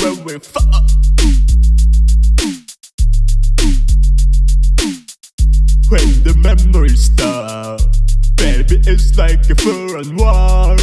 crazy when we fuck. When the memories stop, baby, it's like a foreign war.